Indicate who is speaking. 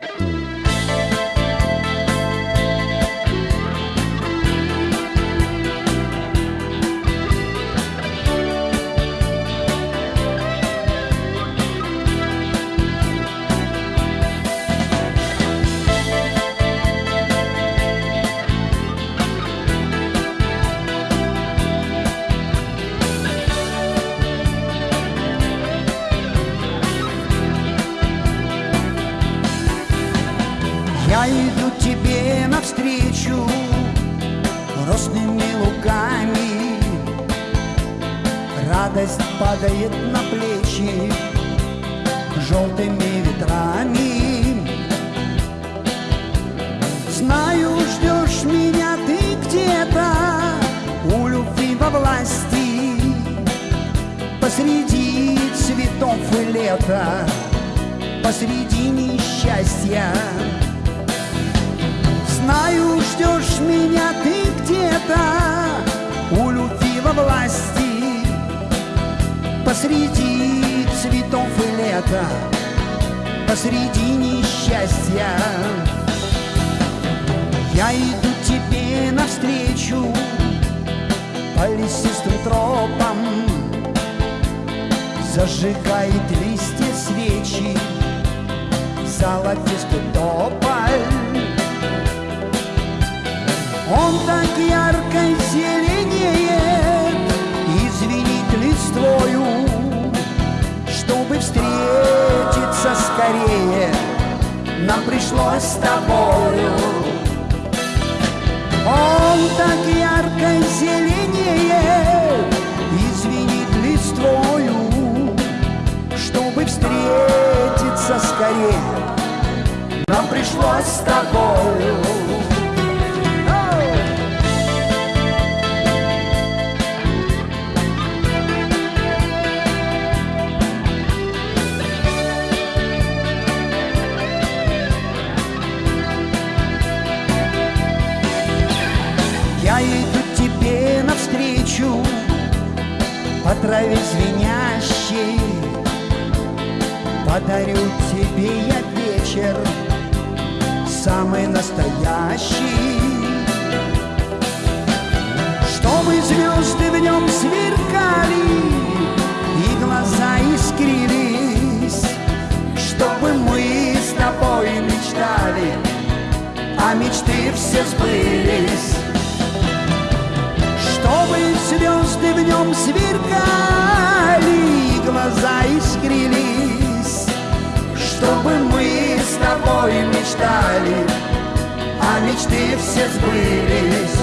Speaker 1: Я иду тебе навстречу Росными луками Радость падает на плечи Желтыми ветрами. Знаю, ждешь меня ты где-то У любви во власти Посреди цветов и лета Посреди несчастья Знаю, ждешь меня ты где-то У любви во власти Посреди цветов и лета Посреди несчастья. Я иду тебе навстречу По лесистым тропам Зажигает листья свечи Золотистый тополь он так ярко зеленеет И звенит листвою Чтобы встретиться скорее. Нам пришлось с тобою Он так ярко зеленеет И звенит листвою Чтобы встретиться скорее. Нам пришлось с тобою навстречу По траве звенящей Подарю тебе я вечер Самый настоящий. Чтобы звезды в нем сверкали И глаза искрились. Чтобы мы с тобой мечтали А мечты все сбылись нем сверкали глаза искрились, чтобы мы с тобой мечтали, а мечты все сбылись.